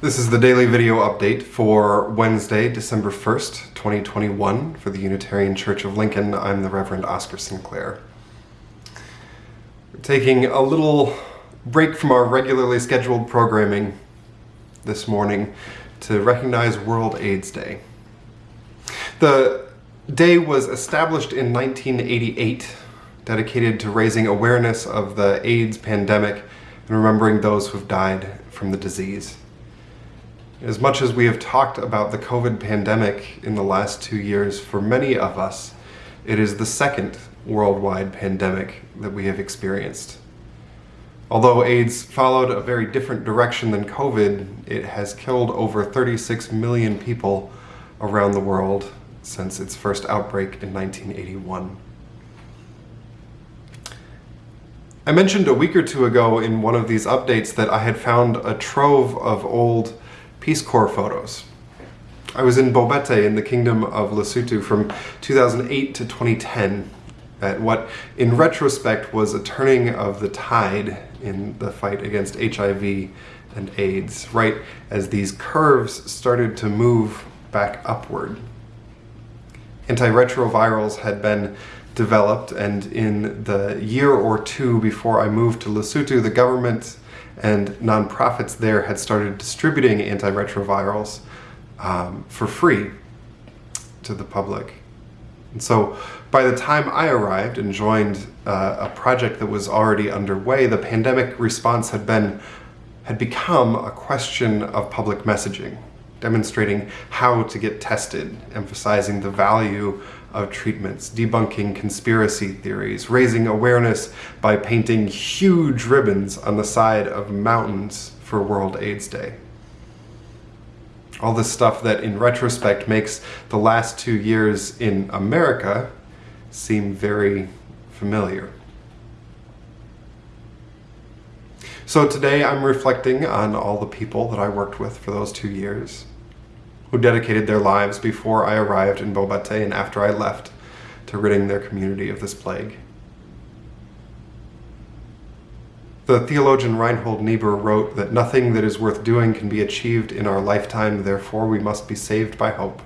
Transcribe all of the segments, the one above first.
This is the daily video update for Wednesday, December 1st, 2021 for the Unitarian Church of Lincoln. I'm the Reverend Oscar Sinclair. We're taking a little break from our regularly scheduled programming this morning to recognize World AIDS Day. The day was established in 1988, dedicated to raising awareness of the AIDS pandemic and remembering those who've died from the disease. As much as we have talked about the COVID pandemic in the last two years, for many of us, it is the second worldwide pandemic that we have experienced. Although AIDS followed a very different direction than COVID, it has killed over 36 million people around the world since its first outbreak in 1981. I mentioned a week or two ago in one of these updates that I had found a trove of old Peace Corps photos. I was in Bobete in the Kingdom of Lesotho from 2008 to 2010 at what in retrospect was a turning of the tide in the fight against HIV and AIDS, right as these curves started to move back upward. Antiretrovirals had been developed and in the year or two before I moved to Lesotho, the government and nonprofits there had started distributing antiretrovirals um, for free to the public. And so by the time I arrived and joined uh, a project that was already underway, the pandemic response had been had become a question of public messaging, demonstrating how to get tested, emphasizing the value of treatments, debunking conspiracy theories, raising awareness by painting huge ribbons on the side of mountains for World AIDS Day. All this stuff that in retrospect makes the last two years in America seem very familiar. So today I'm reflecting on all the people that I worked with for those two years, who dedicated their lives before I arrived in Bobete and after I left to ridding their community of this plague. The theologian Reinhold Niebuhr wrote that nothing that is worth doing can be achieved in our lifetime, therefore we must be saved by hope.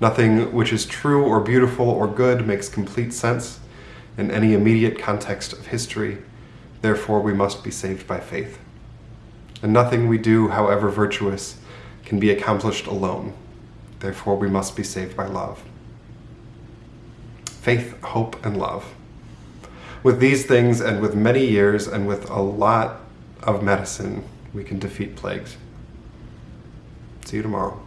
Nothing which is true or beautiful or good makes complete sense in any immediate context of history, therefore we must be saved by faith. And nothing we do, however virtuous, can be accomplished alone, therefore we must be saved by love. Faith, hope, and love with these things and with many years and with a lot of medicine, we can defeat plagues. See you tomorrow.